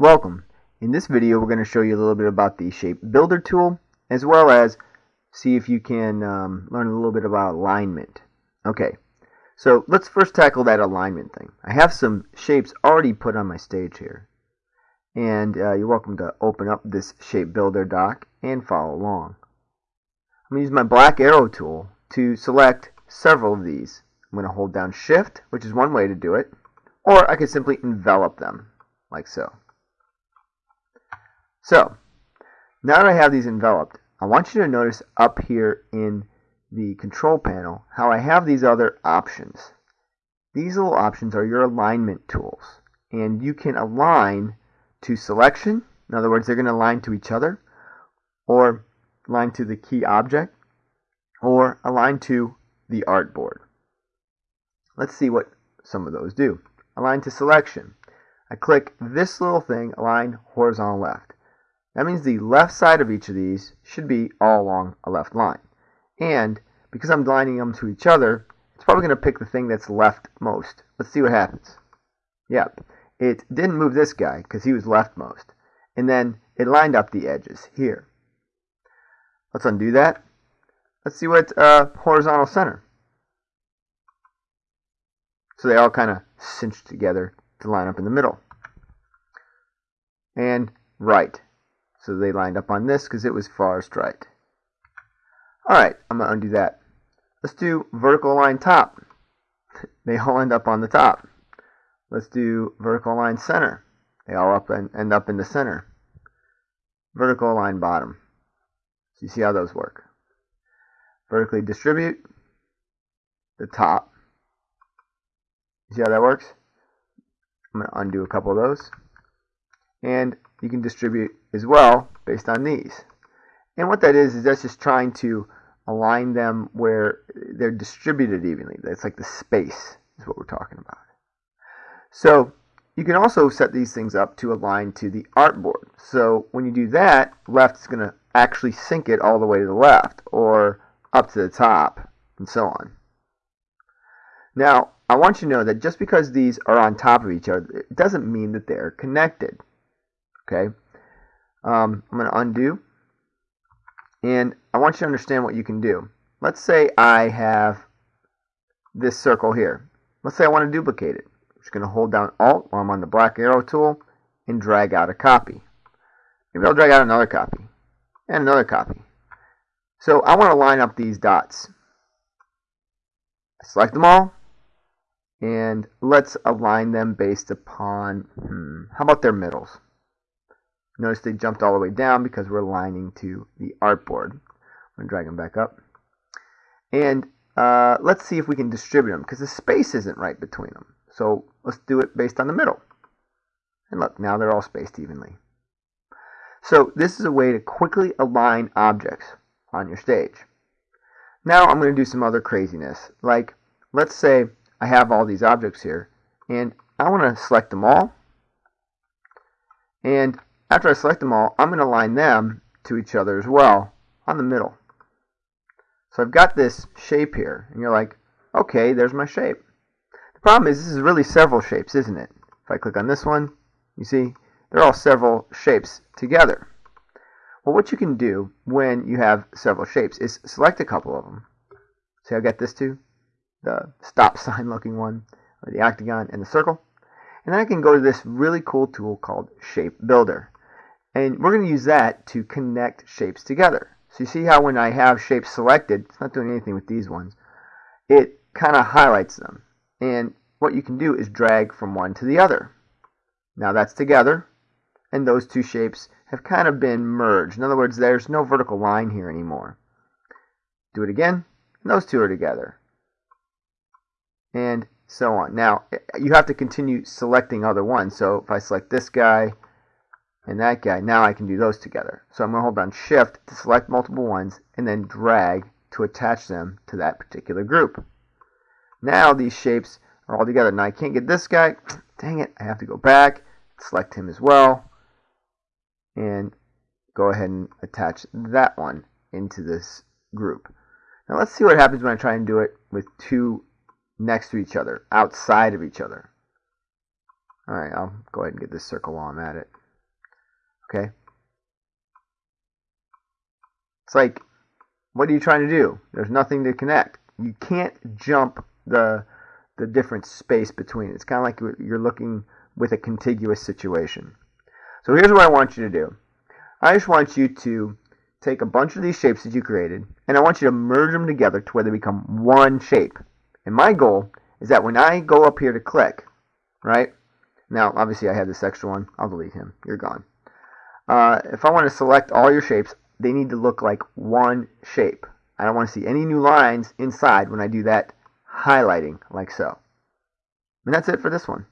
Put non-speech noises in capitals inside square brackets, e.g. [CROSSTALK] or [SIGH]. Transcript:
Welcome. In this video we're going to show you a little bit about the Shape Builder tool as well as see if you can um, learn a little bit about alignment. Okay, so let's first tackle that alignment thing. I have some shapes already put on my stage here and uh, you're welcome to open up this Shape Builder doc and follow along. I'm going to use my black arrow tool to select several of these. I'm going to hold down shift which is one way to do it or I could simply envelop them like so. So, now that I have these enveloped, I want you to notice up here in the control panel how I have these other options. These little options are your alignment tools. And you can align to selection. In other words, they're going to align to each other. Or align to the key object. Or align to the artboard. Let's see what some of those do. Align to selection. I click this little thing, align horizontal left. That means the left side of each of these should be all along a left line. And because I'm lining them to each other, it's probably going to pick the thing that's left most. Let's see what happens. Yep, it didn't move this guy because he was leftmost. And then it lined up the edges here. Let's undo that. Let's see what uh, horizontal center. So they all kind of cinched together to line up in the middle. And right. So they lined up on this because it was farthest right. Alright, I'm going to undo that. Let's do vertical line top. [LAUGHS] They all end up on the top. Let's do vertical line center. They all up and end up in the center. Vertical line bottom. So you see how those work. Vertically distribute the top. You see how that works? I'm going to undo a couple of those. And you can distribute as well based on these. And what that is, is that's just trying to align them where they're distributed evenly. That's like the space is what we're talking about. So you can also set these things up to align to the artboard. So when you do that, left is going to actually sync it all the way to the left or up to the top and so on. Now, I want you to know that just because these are on top of each other, it doesn't mean that they're connected. Okay, um, I'm going to undo, and I want you to understand what you can do. Let's say I have this circle here. Let's say I want to duplicate it. I'm just going to hold down Alt while I'm on the black arrow tool and drag out a copy. Maybe I'll drag out another copy and another copy. So I want to line up these dots. Select them all, and let's align them based upon, hmm, how about their middles? Notice they jumped all the way down because we're aligning to the artboard. I'm going to drag them back up. And uh, let's see if we can distribute them because the space isn't right between them. So let's do it based on the middle. And look, now they're all spaced evenly. So this is a way to quickly align objects on your stage. Now I'm going to do some other craziness. Like, let's say I have all these objects here, and I want to select them all. And after I select them all, I'm going to align them to each other as well on the middle. So I've got this shape here, and you're like, okay, there's my shape. The problem is this is really several shapes, isn't it? If I click on this one, you see, they're all several shapes together. Well, what you can do when you have several shapes is select a couple of them. See, I got this too, the stop [LAUGHS] sign looking one, or the octagon, and the circle. And then I can go to this really cool tool called Shape Builder. And we're going to use that to connect shapes together. So you see how when I have shapes selected, it's not doing anything with these ones, it kind of highlights them. And what you can do is drag from one to the other. Now that's together, and those two shapes have kind of been merged. In other words, there's no vertical line here anymore. Do it again, and those two are together. And so on. Now, eh, you have to continue selecting other ones. So if I select this guy, and that guy. Now I can do those together. So I'm going to hold down shift to select multiple ones and then drag to attach them to that particular group. Now these shapes are all together. Now I can't get this guy. [CLEARS THROAT] Dang it. I have to go back, select him as well, and go ahead and attach that one into this group. Now let's see what happens when I try and do it with two next to each other, outside of each other. Alright, I'll go ahead and get this circle while I'm at it. Okay? It's like, what are you trying to do? There's nothing to connect. You can't jump the the different space between. It's kind of like you're looking with a contiguous situation. So here's what I want you to do. I just want you to take a bunch of these shapes that you created, and I want you to merge them together to where they become one shape. And my goal is that when I go up here to click, right? Now, obviously I have this extra one. I'll delete him. You're gone. Uh, if I want to select all your shapes, they need to look like one shape. I don't want to see any new lines inside when I do that highlighting like so. And that's it for this one.